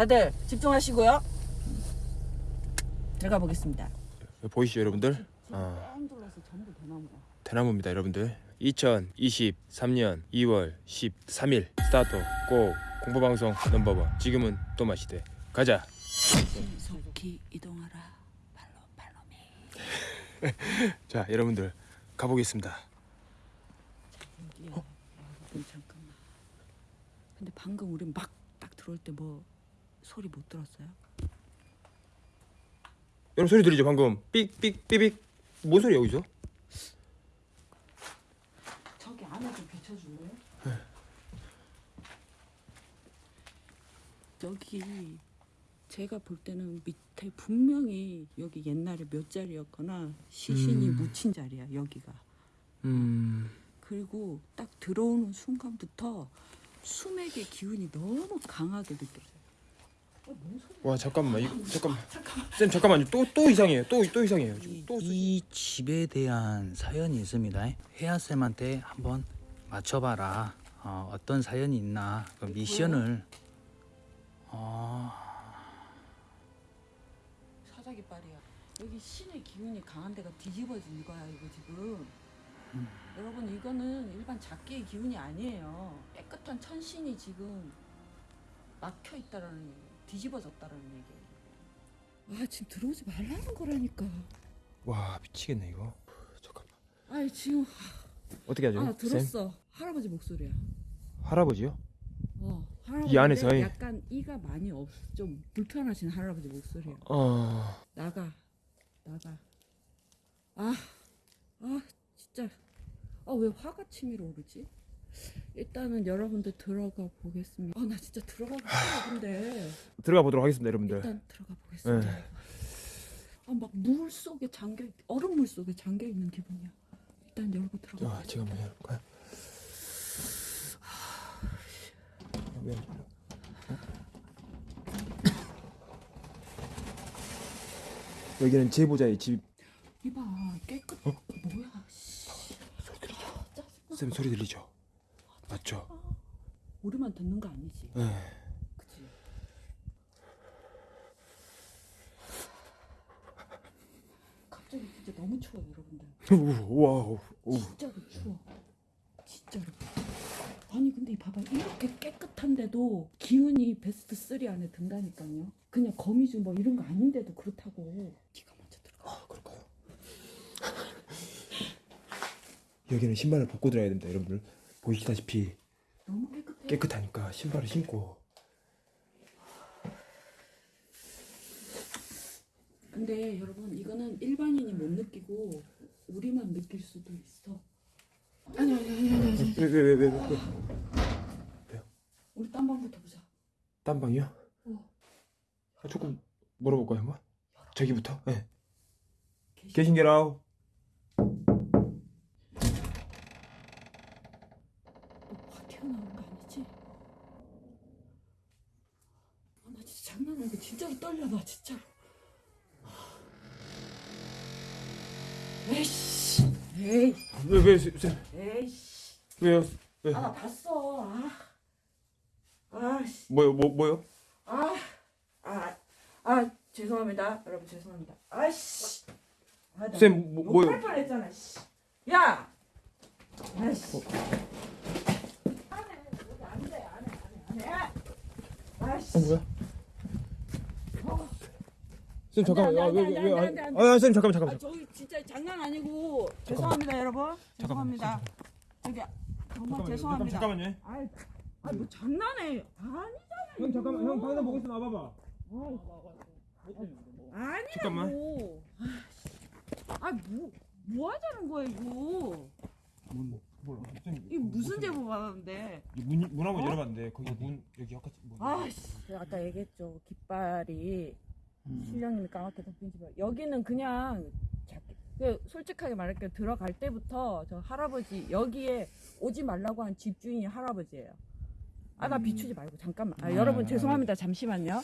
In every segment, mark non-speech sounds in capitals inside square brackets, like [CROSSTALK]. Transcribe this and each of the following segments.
다들 집중하시고요. 들어가 보겠습니다. 보이시죠 여러분들? 아, 뺑 둘러서 전부 대나무다. 대나무입니다 여러분들 2023년 2월 13일 스타트 고 공포방송 넘버원 지금은 또 마시대 가자 속히 이동하라. 발로 발로미. [LAUGHS] 자 여러분들 가보겠습니다. 여러분 잠깐만. 근데 방금 우리 막딱 들어올 때뭐 소리 못 들었어요? 여러분 소리 들리죠 방금 삑삑 삐빅 뭔 소리야 여기서? 저기 안에 좀 비춰줄래요? 여기 제가 볼 때는 밑에 분명히 여기 옛날에 몇 자리였거나 시신이 음. 묻힌 자리야 여기가. 음... 그리고 딱 들어오는 순간부터 수맥의 기운이 너무 강하게 느껴져요. 와 잠깐만 이거 잠깐만 쌤 잠깐만요 또 또 이상해요 또 또 이상해요 지금 또 이 집에 대한 사연이 있습니다. 혜아 쌤한테 한번 맞춰봐라. 어, 어떤 사연이 있나 그 미션을 어, 사자기 빨이야. 여기 신의 기운이 강한 데가 뒤집어진 거야 이거 지금. 여러분 이거는 일반 작기의 기운이 아니에요. 깨끗한 천신이 지금 막혀 있다라는 얘기예요. 뒤집어졌다라는 얘기예요. 아 지금 들어오지 말라는 거라니까. 와 미치겠네 이거 잠깐만 아 지금 어떻게 하죠? 아 들었어. 할아버지 목소리야. 할아버지요? 어, 할아버지 이 안에서 이- 약간 이가 많이 없, 좀 불편하신 할아버지 목소리야. 어... 나가, 나가. 아, 아, 진짜. 아, 왜 화가 치밀어 오르지? 일단은 여러분들 들어가 보겠습니다. 아, 나 진짜 들어가고 싶어, 근데. 들어가 보도록 하겠습니다 여러분들 일단 들어가 보겠습니다. 네. 아, 막 물 속에 잠겨, 있- 얼음물 속에 잠겨 있는 기분이야. 일단 열고 들어가. 자 제가 한번? 왜 열려? 어? 여기는 제보자의 집. 이봐, 깨끗. 어? 뭐야, 씨. 들리죠? 짜증나. 쌤 소리 들리죠? 맞죠? 우리만 듣는 거 아니지? 네. 그치? 갑자기 진짜 너무 추워 여러분들 와우. 오. 진짜로 추워 진짜로 아니 근데 이 봐봐 이렇게 깨끗한데도 기운이 베스트 3 안에 든다니까요 그냥 거미줄 뭐 이런 거 아닌데도 그렇다고 네가 먼저 들어가 아 그럴까요? [LAUGHS] 여기는 신발을 벗고 들어야 됩니다 여러분들. 보이시다시피 너무 깨끗해 깨끗하니까 신발을 신고. 근데 여러분 이거는 일반인이 못 느끼고 우리만 느낄 수도 있어 아니 아니 아니 아니, 아니. 왜왜왜왜 왜? 우리 딴 방부터 보자 딴 방이요? 어. 아, 조금 물어볼까요 한번? 저기부터? 네. 계시- 계신게라우. 장난 아니고 진짜로 떨려 나 진짜로 에이씨 에이 왜왜 쌤? 에이씨 왜요? 왜? 아나 봤어 아 아씨 뭐요 뭐 뭐요? 아, 아, 아, 죄송합니다. 여러분 죄송합니다. 아씨. 아, 나 쌤, 뭐- 뭐요? 욕할 뻔했잖아. 씨. 야. 아씨. 안해. 여기 안 돼. 안 해. 안 해. 안 해. 아씨. 어 뭐야? 쌤 잠깐만. 안 아, 돼, 왜, 왜, 안 왜, 아, 아, 쌤 잠깐만 잠깐만. 아, 저기 진짜 장난 아니고 죄송합니다, 여러분. 죄송합니다. 저기 정말 죄송합니다. 잠깐만요. 아이, 아, 뭐 장난해? 아니잖아. 형 잠깐만 형 방송 보고 있으면 와봐봐. 아니라고. 잠깐만. 아, 뭐, 뭐 하자는 거야, 이거? 문? 쌤, 이 무슨 제보 받았는데? 문, 문 한번 어? 열어봤는데 거기 문 여기 아까 뭐 아씨. 아까 얘기했죠. 깃발이 까맣게 덮인 집. 여기는 그냥 작게. 그 솔직하게 말할게요. 들어갈 때부터 저 할아버지 여기에 오지 말라고 한 집주인이 할아버지예요. 아 나 비추지 말고 잠깐만. 아, 여러분 죄송합니다. 잠시만요.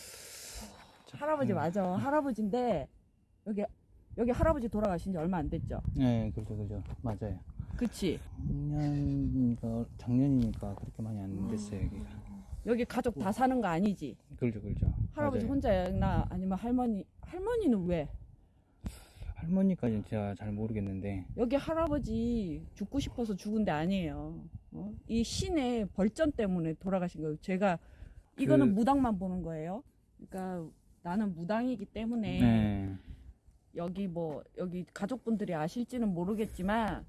할아버지 맞아. 할아버지인데 여기 여기 할아버지 돌아가신 지 얼마 안 됐죠? 네, 그죠, 그죠, 맞아요. 그치? 작년이니까 작년이니까 그렇게 많이 안 됐어요 여기가. 여기 가족 다 사는 거 아니지? 그렇죠, 그렇죠. 할아버지 맞아요. 혼자였나 아니면 할머니 할머니는 왜? 할머니까지는 제가 잘 모르겠는데 여기 할아버지 죽고 싶어서 죽은 데 아니에요. 어? 이 신의 벌전 때문에 돌아가신 거예요. 제가 이거는 그- 무당만 보는 거예요. 그러니까 나는 무당이기 때문에 네. 여기 뭐 여기 가족분들이 아실지는 모르겠지만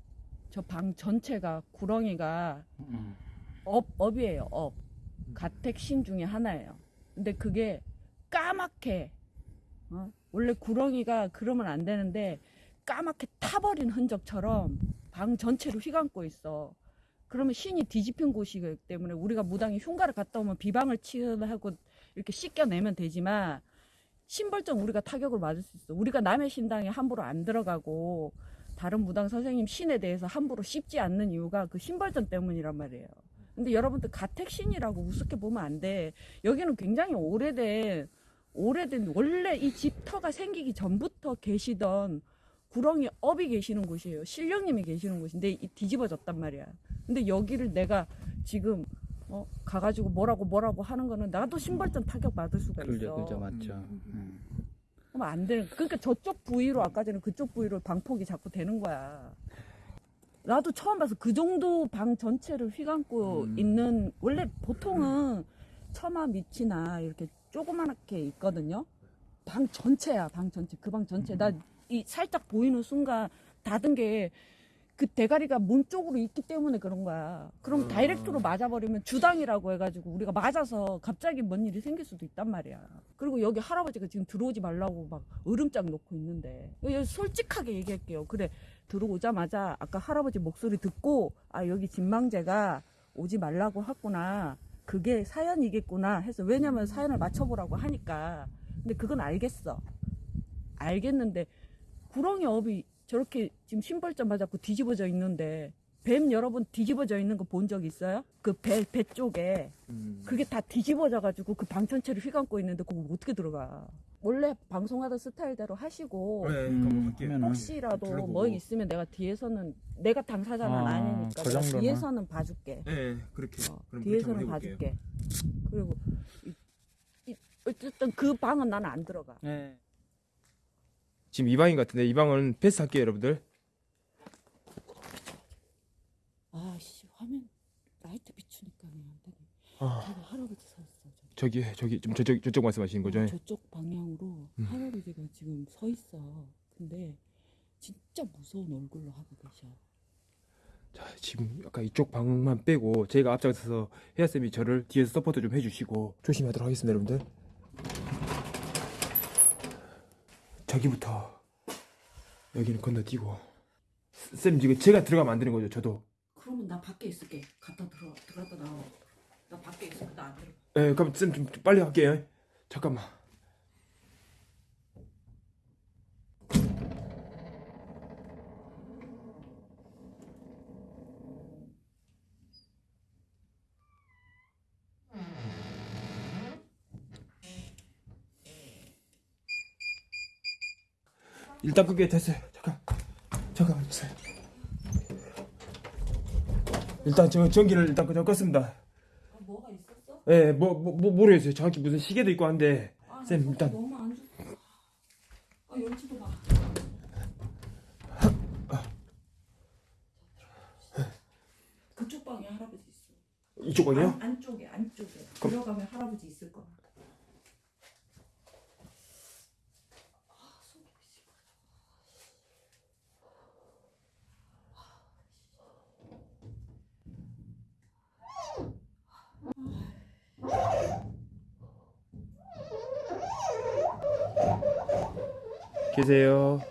저 방 전체가 구렁이가 음. 업 업이에요. 업 가택신 중에 하나예요. 근데 그게 까맣게 어? 원래 구렁이가 그러면 안 되는데 까맣게 타버린 흔적처럼 방 전체를 휘감고 있어. 그러면 신이 뒤집힌 곳이기 때문에 우리가 무당이 흉가를 갔다 오면 비방을 취하고 이렇게 씻겨내면 되지만 신벌전 우리가 타격을 맞을 수 있어. 우리가 남의 신당에 함부로 안 들어가고 다른 무당 선생님 신에 대해서 함부로 씹지 않는 이유가 그 신벌점 때문이란 말이에요. 근데 여러분들 가택신이라고 우습게 보면 안 돼. 여기는 굉장히 오래된 오래된 원래 이 집터가 생기기 전부터 계시던 구렁이 업이 계시는 곳이에요. 신령님이 계시는 곳인데 이 뒤집어졌단 말이야. 근데 여기를 내가 지금 어, 가가지고 뭐라고 뭐라고 하는 거는 나도 신발전 타격 받을 수가 있어. 그렇죠, 그렇죠, 맞죠. 음, 음. 그러면 안 되는. 그러니까 저쪽 부위로 아까 전에 그쪽 부위로 방폭이 자꾸 되는 거야. 나도 처음 봐서 그 정도 방 전체를 휘감고 음. 있는 원래 보통은 처마 밑이나 이렇게 조그맣게 있거든요. 방 전체야, 방 전체. 그 방 전체. 나 이 살짝 보이는 순간 닫은 게 그 대가리가 문 쪽으로 있기 때문에 그런 거야. 그럼 아. 다이렉트로 맞아버리면 주당이라고 해가지고 우리가 맞아서 갑자기 뭔 일이 생길 수도 있단 말이야. 그리고 여기 할아버지가 지금 들어오지 말라고 막 으름장 놓고 있는데 솔직하게 얘기할게요. 그래 들어오자마자 아까 할아버지 목소리 듣고 아 여기 진망제가 오지 말라고 했구나. 그게 사연이겠구나 해서 왜냐면 사연을 맞춰보라고 하니까 근데 그건 알겠어. 알겠는데 구렁이 업이 저렇게 지금 신발점 맞았고 뒤집어져 있는데 뱀 여러 번 뒤집어져 있는 거 본 적 있어요? 그 배 배 쪽에 음. 그게 다 뒤집어져 가지고 그방 전체를 휘감고 있는데 그거 어떻게 들어가? 원래 방송하던 스타일대로 하시고 네, 음, 한번 갈게요. 하면은 혹시라도 들어보고. 뭐 있으면 내가 뒤에서는 내가 당사자는 아, 아, 니니까 그? 뒤에서는 봐줄게. 네, 그렇게. 어, 뒤에서는. 봐줄게. 그리고 이, 이, 어쨌든 그 방은 나는 안 들어가. 네. 지금 이 방인 것 같은데 이 방은 패스 할게요, 여러분들. 아씨 화면 라이트 비추니까 안 되네. 아, 할아버지. 저기. 저기 좀 저쪽 저쪽 말씀하시는 거죠? 어, 저쪽 방향으로 음. 할아버지가 지금 서 있어. 근데 진짜 무서운 얼굴로 하고 계셔. 자, 지금 약간 이쪽 방만 빼고 제가 앞장서서 혜아 쌤이 저를 뒤에서 서포트 좀 해주시고 조심하도록 하겠습니다, 여러분들. 저기부터 여기는 건너뛰고 쌤 지금 제가 들어가면 안 되는 거죠, 저도. 그러면 나 밖에 있을게. 갔다 들어 들어갔다 나와. 나 밖에 있을게. 나안 들어. 예, 그럼 쌤좀 빨리 할게요. 잠깐만. 일단 그게 됐어요. 잠깐, 잠깐만 주세요. 일단 저 전기를 일단 그냥 껐습니다. 예, 뭐, 뭐, 뭐 모르겠어요. 정확히 무슨 시계도 있고 한데. 아, 쌤, 나 일단. 너무 안 좋아. 아 열지도 마. 그쪽 방에 할아버지 있어. 이쪽 방이요? 안, 안쪽에 안쪽에 들어가면 할아버지 있을 거야. 계세요.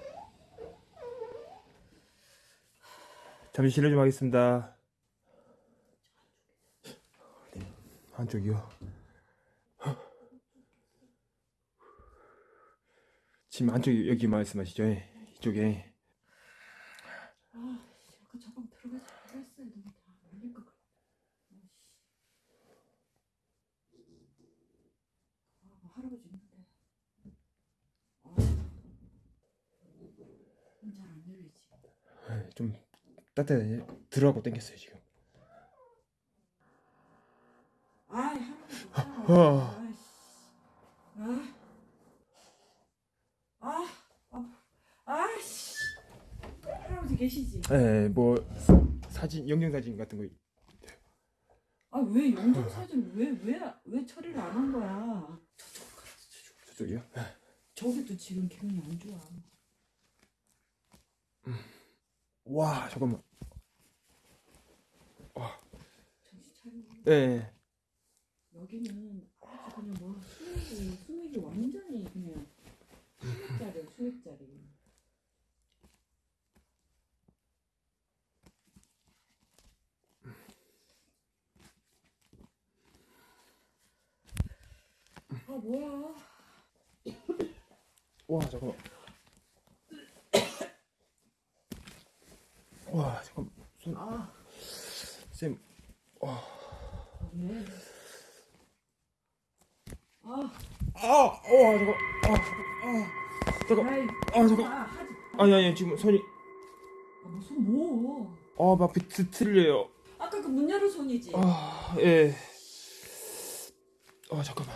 잠시 실례 좀 하겠습니다. 한쪽이요. 지금 한쪽 여기 말씀하시죠? 예, 이쪽에. 상태는 들어가고 땡겼어요 지금 아이 어. 아, 아, 아, 계시지? 네, 뭐 사진 영정 사진 같은 거. 아 왜 영정 사진 왜왜왜 처리를 안 한 거야? 저쪽 저쪽 저쪽이요? 예. 저기도 지금 기분이 안 좋아. 음. 와, 잠깐만. 차려. 예. 여기는 아주 그냥 뭐 수액이 수액이 완전히 그냥 수액자리야 수액자리. 아 뭐야? 와, 잠깐만. 와, 잠깐. 손, 아 쌤. 왜? 아, 아, 와, 잠깐. 아, 아, 잠깐. 아이, 아, 잠깐. 아, 하지. 아니, 아니, 지금 손이. 아, 무슨 뭐? 아, 막 비트 틀려요. 아까 그 문 열은 손이지. 아, 예. 아, 잠깐만.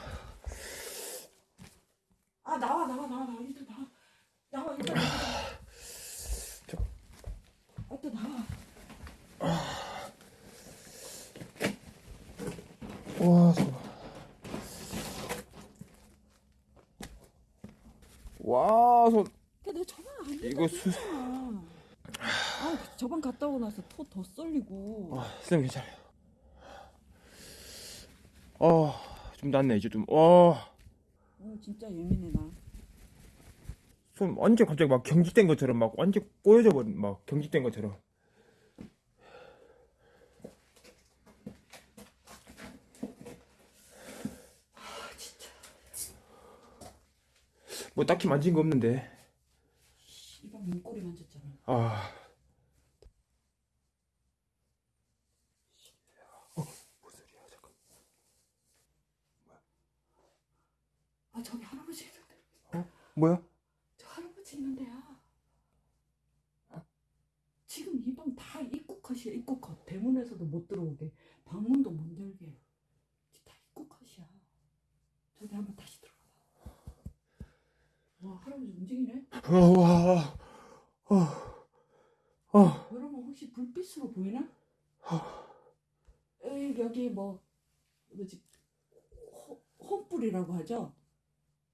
아 나와 나와 나와 나와 일단 나와 나와 일단 나와. 저- 아, 또 나와. 와, 잠깐만. 와, 손. 너 저번 안 이거 수. 아 저번 갔다 오고 나서 토 더 썰리고. 아, 쌤 괜찮아요. 아, 좀 낫네 이제 좀. 와, 어 진짜 예민해 나. 손 완전 갑자기 막 경직된 것처럼 막 완전 꼬여져 버린 막 경직된 것처럼. 뭐 딱히 만진 거 없는데. 이방 눈꼬리 만졌잖아. 아. 어, 무슨 소리야? 잠깐. 아 저기 할아버지 있는데. 뭐야? 저 할아버지 있는데야. 지금 이 방 다 입구 컷이야 입구 컷. 대문에서도 못 들어오게. 방문도 못 열게. 다 입구 컷이야. 저기 한번 다시 할아버지 움직이네. 어, 와, 어, 어, 여러분 혹시 불빛으로 보이나? 여기, 여기 뭐 뭐지 호- 홈불이라고 하죠?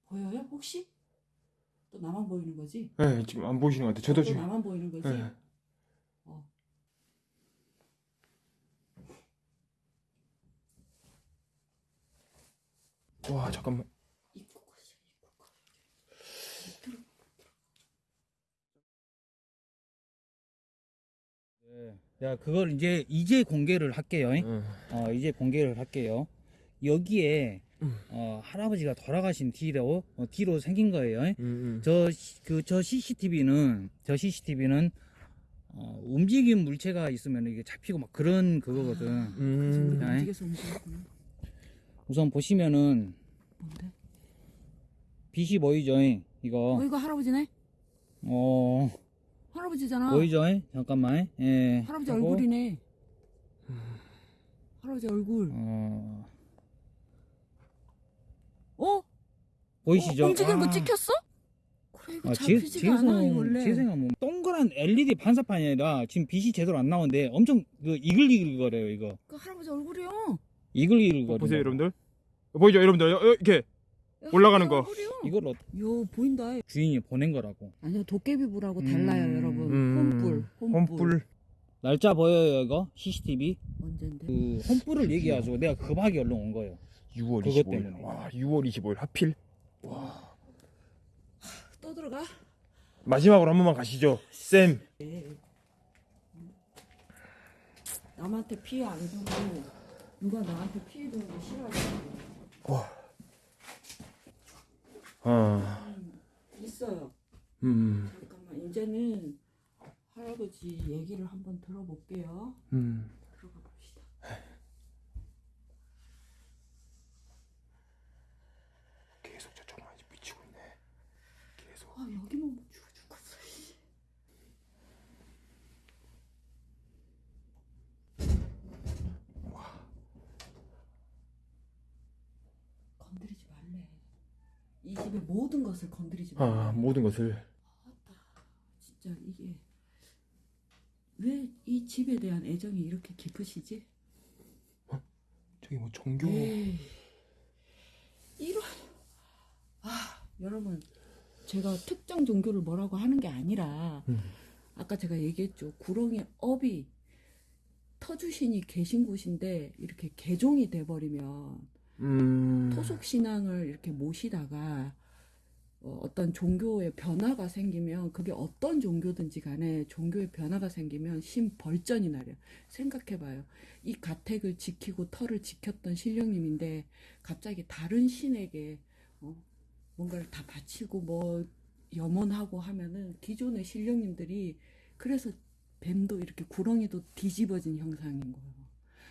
보여요 혹시? 또 나만 보이는 거지? 네, 지금 안 보이시는 것 같아. 저도 또 지금. 나만 보이는 거지? 네. 어. 와, 잠깐만. 입구 컷이야 입구 컷. 들어. 야 그걸 이제 이제 공개를 할게요. 응. 어 이제 공개를 할게요. 여기에 음. 어, 할아버지가 돌아가신 뒤로 어, 뒤로 생긴 거예요. 음, 음. 저그 저 CCTV는 저 CCTV는 어, 움직임 물체가 있으면 이게 잡히고 막 그런 그거거든. 그래서 음. 우리가 네. 움직여서 움직였구나. 우선 보시면은 뭔데? 빛이 보이죠? 이거 어 이거 할아버지네? 어 할아버지잖아. 보이죠? 잠깐만. 예. 할아버지 하고, 얼굴이네. 할아버지 얼굴. 어 어? 보이시죠? 어, 움직이는 거 아. 찍혔어? 그래 이거 아, 지, 잡히지가 않아 이 원래. 지성 뭐 동그란 LED 반사판이 아니라 지금 빛이 제대로 안 나오는데 엄청 그 이글이글 거려요 이거 그 할아버지 얼굴이요. 이글이글 거려 보세요, 여러분들. 보이죠, 여러분들? 여- 여- 이렇게. 올라가는 거. 이걸 어- 요 보인다. 주인이 보낸 거라고 아니요 도깨비불하고 음, 달라요 여러분. 음. 홈불, 홈불. 홈불. 날짜 보여요 이거 CCTV 언젠데? 그 홈불을 얘기해가지고 내가 급하게 얼른 온 거예요 6월 그것 25일. 때문에. 와, 6월 25일 하필. 또 들어가? 마지막으로 한 번만 가시죠. 쌤. 남한테 피해 안 주고 누가 나한테 피해 주는 거 싫어하지? 아. 있어요. 음. 잠깐만 이제는 할아버지 얘기를 한번 들어볼게요. 음. 들어가 봅시다. 계속 저쪽만 미치고 있네. 계속. 아 여기만 못 죽어 죽었어. 씨. 건드리지 말래. 이 집의 모든 것을 건드리지 말래. 아, 모든 것을. 진짜 이게 왜 이 집에 대한 애정이 이렇게 깊으시지? 저기 뭐 종교 에이, 이런 아 여러분 제가 특정 종교를 뭐라고 하는 게 아니라 음. 아까 제가 얘기했죠 구렁이 업이 터주신이 계신 곳인데 이렇게 개종이 돼버리면 음. 토속 신앙을 이렇게 모시다가 어, 어떤 종교의 변화가 생기면 그게 어떤 종교든지 간에 종교의 변화가 생기면 심벌전이 나려. 생각해봐요. 이 가택을 지키고 터를 지켰던 신령님인데 갑자기 다른 신에게 어, 뭔가를 다 바치고 뭐 염원하고 하면은 기존의 신령님들이 그래서 뱀도 이렇게 구렁이도 뒤집어진 형상인 거예요.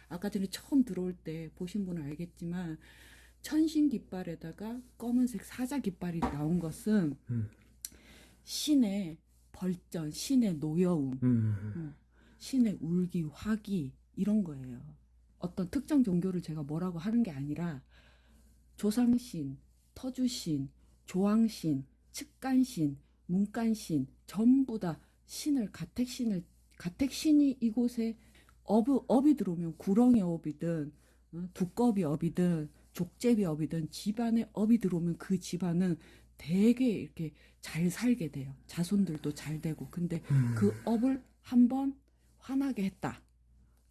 아까 전에 처음 들어올 때 보신 분은 알겠지만 천신 깃발에다가 검은색 사자 깃발이 나온 것은 음. 신의 벌전, 신의 노여움, 음. 신의 울기, 화기 이런 거예요. 어떤 특정 종교를 제가 뭐라고 하는 게 아니라 조상신, 터주신, 조왕신, 측간신, 문간신 전부 다 신을 가택신을 가택신이 이곳에 업이, 업이 들어오면 구렁이 업이든 어, 두꺼비 업이든 족제비 업이든 집안에 업이 들어오면 그 집안은 되게 이렇게 잘 살게 돼요. 자손들도 잘 되고. 근데 음. 그 업을 한번 화나게 했다.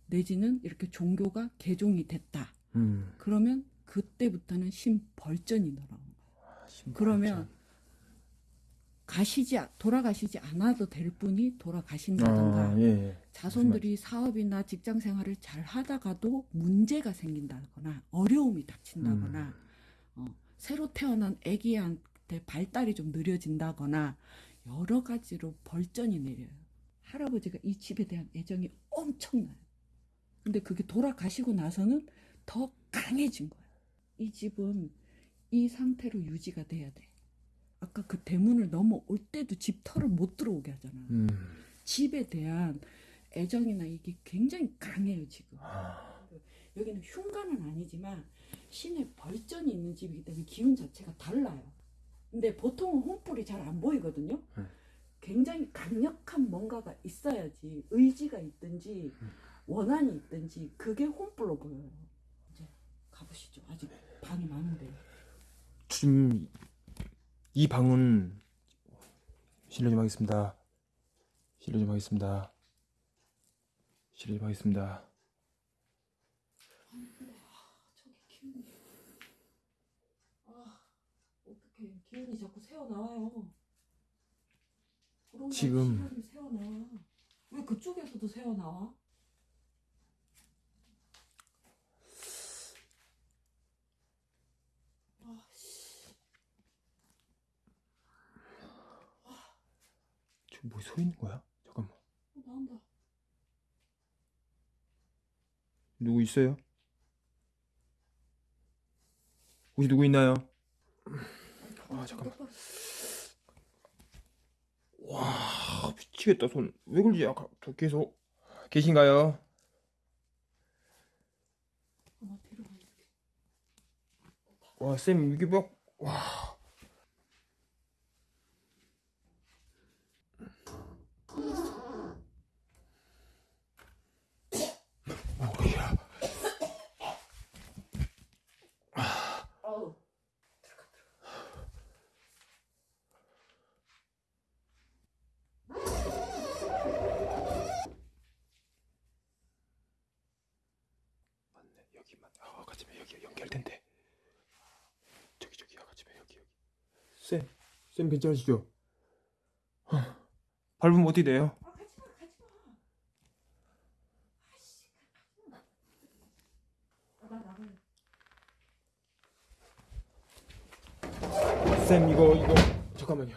내지는 이렇게 종교가 개종이 됐다. 음. 그러면 그때부터는 신벌전이 날아오는 거예요. 아, 그러면 가시지 돌아가시지 않아도 될 분이 돌아가신다던가 아, 예, 예. 자손들이 사업이나 직장 생활을 잘 하다가도 문제가 생긴다거나 어려움이 닥친다거나 어, 새로 태어난 아기한테 발달이 좀 느려진다거나 여러 가지로 벌전이 내려요. 할아버지가 이 집에 대한 애정이 엄청나요. 근데 그게 돌아가시고 나서는 더 강해진 거예요. 이 집은 이 상태로 유지가 돼야 돼. 아까 그 대문을 넘어올 때도 집 털을 못 들어오게 하잖아. 음. 집에 대한 애정이나 이게 굉장히 강해요 지금. 아. 여기는 흉가는 아니지만 신의 벌전이 있는 집이기 때문에 기운 자체가 달라요. 근데 보통은 혼불이 잘 안 보이거든요. 음. 굉장히 강력한 뭔가가 있어야지 의지가 있든지 원한이 있든지 그게 혼불로 보여요. 이제 가보시죠. 아직 방이 많은데. 지금 이 방은 실례 좀 하겠습니다. 실례 좀 하겠습니다. 실례 좀 하겠습니다. 저기 기운이. 아, 어떡해. 기운이 자꾸 새어 나와요. 그런 거 지금- 시간이 새어 나와. 왜 그쪽에서도 새어 나와? 아, 씨. 지금 뭐 서 있는 거야? 잠깐만. 어, 나온다. 누구 있어요? 혹시 누구 있나요? 아, 잠깐만. 와 미치겠다 손 왜 그러지 아까 저 계속 계신가요? 아. 와쌤 이게 막 와 뭐야. 맞네 여기만 아 아까 집에 여기 연결된대 저기 저기 아까 집에 여기 여기 쌤쌤 괜찮으시죠? 하, 밟으면 어떻게 돼요? 아, 가지 마, 가지 마. 아씨, 가지 마. 아, 나 나가요. 쌤 이거 이거 잠깐만요?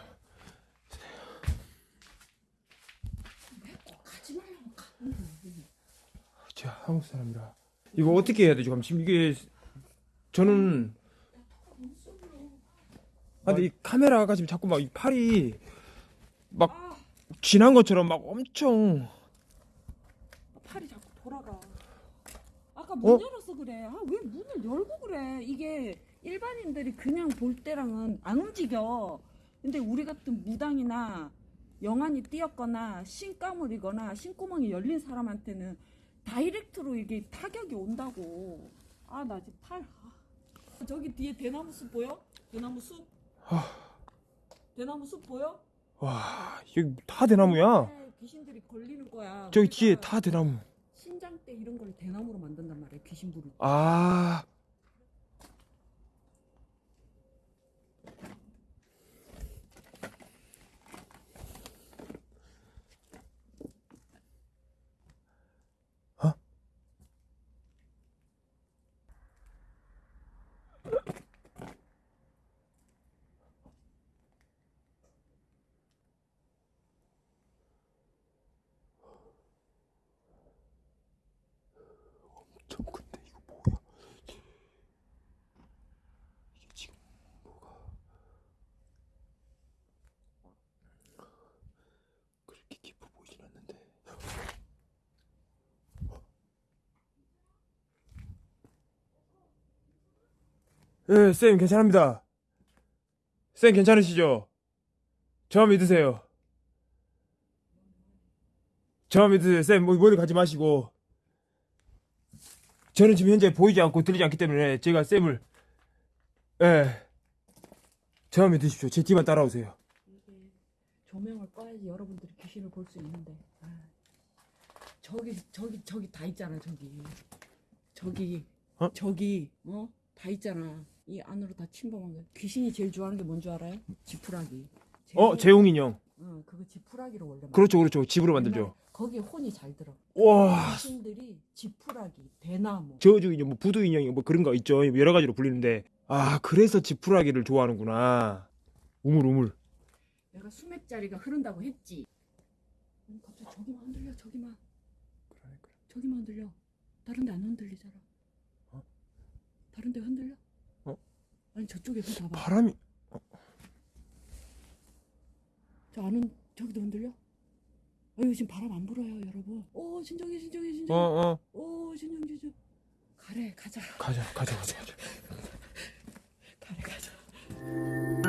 제가 한국 사람이라 이거 어떻게 해야 되죠? 그럼 지금 이게 저는 아 근데 이 카메라가 지금 자꾸 막 이 팔이 막 아, 지난 것처럼 막 엄청 팔이 자꾸 돌아가. 아까 문 어? 열어서 그래. 아, 왜 문을 열고 그래? 이게 일반인들이 그냥 볼 때랑은 안 움직여. 근데 우리 같은 무당이나 영안이 띄었거나 신가물이거나 신구멍이 열린 사람한테는 다이렉트로 이게 타격이 온다고. 아 나 지금 탈. 아. 저기 뒤에 대나무 숲 보여? 대나무 숲. 대나무 숲 보여? 와 여기 다 대나무야 네, 귀신들이 걸리는 거야. 저기 뒤에 그러니까 다 대나무 신장 때 이런 걸 대나무로 만든단 말이야. 귀신 부를 때. 아 어? 엄청 큰데 이거 뭐야? 이게 지금 뭐가 그렇게 깊어 보이진 않는데. 예, 쌤 괜찮습니다. 쌤 괜찮으시죠? 저 믿으세요. 저 믿으세요. 쌤, 뭐, 머리 가지 마시고. 저는 지금 현재 보이지 않고 들리지 않기 때문에 제가 쌤을 예. 저 믿으십시오. 제 뒤만 따라오세요. 조명을 꺼야지 여러분들이 귀신을 볼 수 있는데 아, 저기 저기 저기 다 있잖아 저기 저기 어? 저기 어 다 있잖아 이 안으로 다 침범한 거 귀신이 제일 좋아하는 게 뭔 줄 알아요? 지푸라기 어, 재용 인형. 응 그거 지푸라기로 원래 만들어. 그렇죠, 그렇죠. 집으로 만들죠. 거기에 혼이 잘 들어 와, 귀신들이 지푸라기 대나무 저주 인형, 뭐 부두 인형, 뭐 그런 거 있죠. 여러 가지로 불리는데. 아, 그래서 지푸라기를 좋아하는구나. 우물, 우물. 내가 수맥 자리가 흐른다고 했지 아니, 갑자기 저기만 흔들려 저기만 저기만 흔들려 다른 데 안 흔들리잖아 어? 다른 데 흔들려? 어? 아니 저쪽에 좀 봐봐 바람이 어. 저 아는 저기도 흔들려? 어, 아유 지금 바람 안 불어요 여러분 오 진정해 진정해 진정해 어, 어. 오 진정 진정 가래 가자 가자 가자 가자 [LAUGHS] 가래 가자